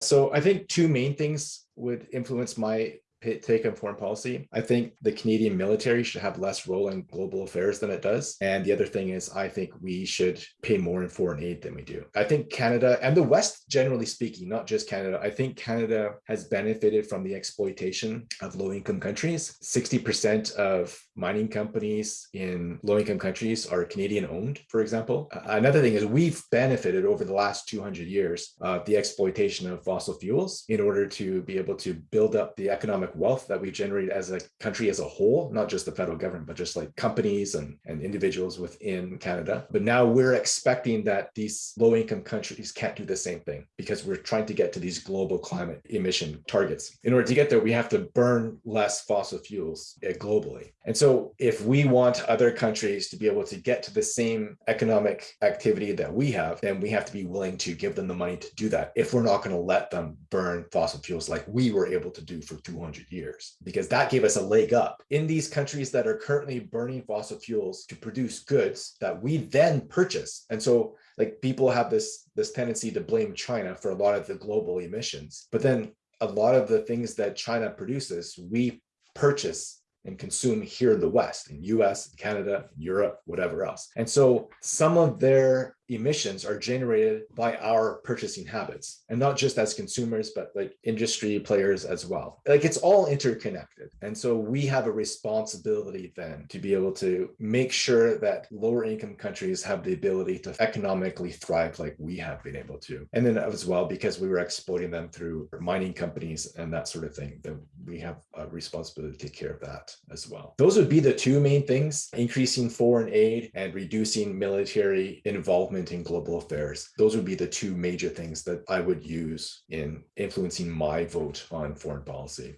So I think two main things would influence my take on foreign policy. I think the Canadian military should have less role in global affairs than it does. And the other thing is, I think we should pay more in foreign aid than we do. I think Canada and the West, generally speaking, not just Canada, I think Canada has benefited from the exploitation of low income countries. 60% of mining companies in low income countries are Canadian owned, for example. Uh, another thing is we've benefited over the last 200 years of the exploitation of fossil fuels in order to be able to build up the economic economic wealth that we generate as a country as a whole, not just the federal government, but just like companies and, and individuals within Canada. But now we're expecting that these low income countries can't do the same thing because we're trying to get to these global climate emission targets. In order to get there, we have to burn less fossil fuels eh, globally. And so if we want other countries to be able to get to the same economic activity that we have, then we have to be willing to give them the money to do that if we're not going to let them burn fossil fuels like we were able to do for 200 years because that gave us a leg up in these countries that are currently burning fossil fuels to produce goods that we then purchase. And so like people have this, this tendency to blame China for a lot of the global emissions, but then a lot of the things that China produces, we purchase and consume here in the West, in US, Canada, Europe, whatever else. And so some of their emissions are generated by our purchasing habits and not just as consumers but like industry players as well. Like it's all interconnected and so we have a responsibility then to be able to make sure that lower income countries have the ability to economically thrive like we have been able to. And then as well because we were exploiting them through mining companies and that sort of thing that we have a responsibility to take care of that as well. Those would be the two main things increasing foreign aid and reducing military involvement global affairs. Those would be the two major things that I would use in influencing my vote on foreign policy.